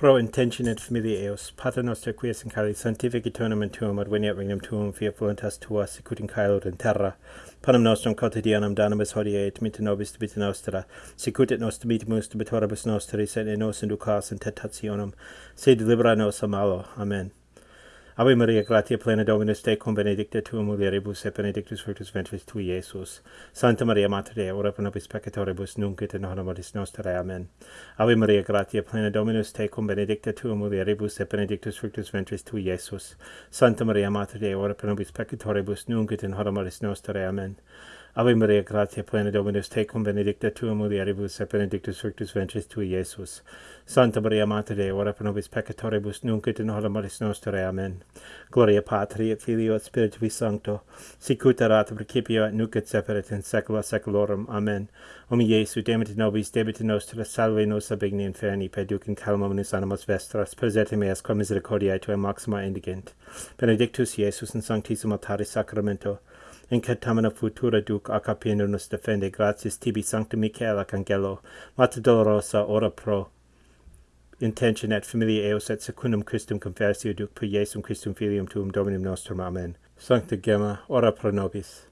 pro intention et familiae eos, pater noster quies in cali sanctifici tonum in tuum, adveniat regnum tuum, fiat voluntas tua, sicut in caelod in terra. Panem nostrum quotidianum danamus hodie et mita nobis debita nostra, sicut et nos debitimus debitoribus nostris, et in nos inducas in tentationum, se libera nos a malo. Amen. Ave Maria, gratia plena Dominus tecum, benedicta tua mulieribus, et benedictus fructus ventris tui, Iesus. Santa Maria, Mater Dei, ora pro nobis peccatoribus, nunc et in hora mortis nostrae. Amen. Ave Maria, gratia plena Dominus tecum, benedicta tua mulieribus, et benedictus fructus ventris tui, Iesus. Santa Maria, Mater Dei, ora pro nobis peccatoribus, nunc et in hora mortis nostrae. Amen. Ave Maria, gratia plena Dominus tecum, benedicta tua mulieribus, et benedictus fructus ventris tui, Iesus. Santa Maria, Mater Dei, ora pro nobis peccatoribus, nunc et in hora mortis nostre. Amen. Gloria Patri, et Filio, et Spiritui Sancto, sic ut erat principio et nunc et separet in saecula saeculorum. Amen. Omni Iesu, demit nobis, debita nostra, salve nos ab igne inferni, peduc in calmam nis animas vestras, presete meas qua misericordiae tuae maxima indigent. Benedictus Iesus in sanctissimo altare sacramento, in catamina futura duc acapendo nos defende gratias tibi sancta Michael Arcangelo, Mater Dolorosa, ora pro intention et familia eos et secundum Christum conversio duc per Iesum Christum Filium tuum Dominum nostrum. Amen. Sancta Gemma, ora pro nobis.